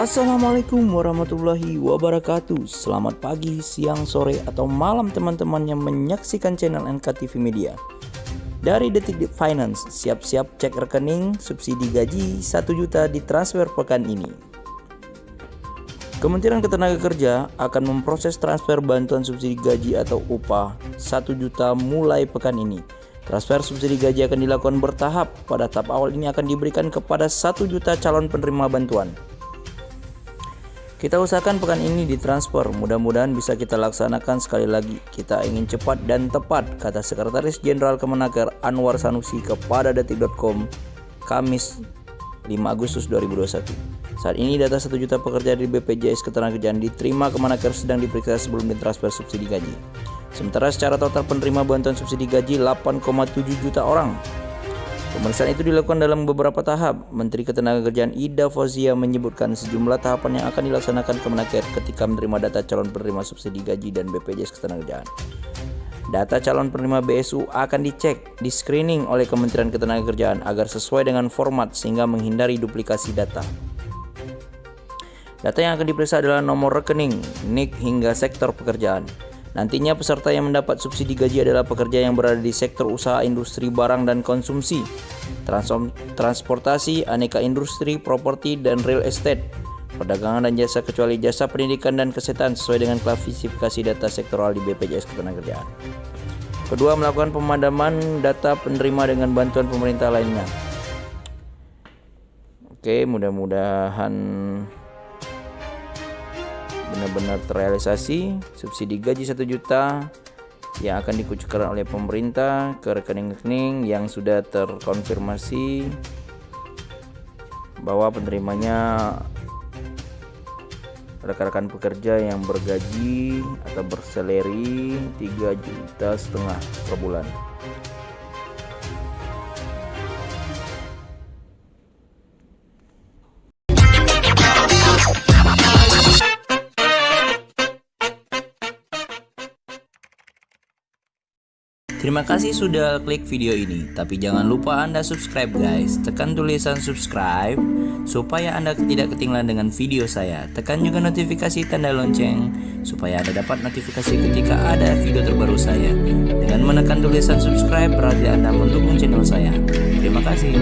Assalamualaikum warahmatullahi wabarakatuh Selamat pagi, siang, sore, atau malam teman-teman yang menyaksikan channel NKTV Media Dari Detik Finance, siap-siap cek rekening subsidi gaji 1 juta ditransfer pekan ini Kementerian Ketenagakerja akan memproses transfer bantuan subsidi gaji atau upah 1 juta mulai pekan ini Transfer subsidi gaji akan dilakukan bertahap. Pada tahap awal ini akan diberikan kepada 1 juta calon penerima bantuan. Kita usahakan pekan ini ditransfer, mudah-mudahan bisa kita laksanakan sekali lagi. Kita ingin cepat dan tepat, kata Sekretaris Jenderal Kemenaker Anwar Sanusi kepada detik.com Kamis 5 Agustus 2021. Saat ini data 1 juta pekerja di BPJS Ketenagakerjaan diterima Kemenaker sedang diperiksa sebelum ditransfer subsidi gaji. Sementara secara total penerima bantuan subsidi gaji 8,7 juta orang Pemeriksaan itu dilakukan dalam beberapa tahap. Menteri Ketenagakerjaan Ida Fauzia menyebutkan sejumlah tahapan yang akan dilaksanakan Kemenaker ketika menerima data calon penerima subsidi gaji dan BPJS Ketenagakerjaan. Data calon penerima BSU akan dicek, di screening oleh Kementerian Ketenagakerjaan agar sesuai dengan format sehingga menghindari duplikasi data. Data yang akan diperiksa adalah nomor rekening, NIK hingga sektor pekerjaan. Nantinya peserta yang mendapat subsidi gaji adalah pekerja yang berada di sektor usaha industri barang dan konsumsi, transportasi, aneka industri, properti, dan real estate, perdagangan dan jasa kecuali jasa pendidikan dan kesehatan sesuai dengan klasifikasi data sektoral di BPJS Ketenagakerjaan. Kedua, melakukan pemadaman data penerima dengan bantuan pemerintah lainnya. Oke, mudah-mudahan benar-benar terrealisasi subsidi gaji 1 juta yang akan dikucurkan oleh pemerintah ke rekening-rekening yang sudah terkonfirmasi bahwa penerimanya rekan-rekan pekerja yang bergaji atau berseleri 3 juta setengah per bulan. Terima kasih sudah klik video ini, tapi jangan lupa Anda subscribe guys. Tekan tulisan subscribe supaya Anda tidak ketinggalan dengan video saya. Tekan juga notifikasi tanda lonceng supaya Anda dapat notifikasi ketika ada video terbaru saya. Dengan menekan tulisan subscribe berarti Anda mendukung channel saya. Terima kasih.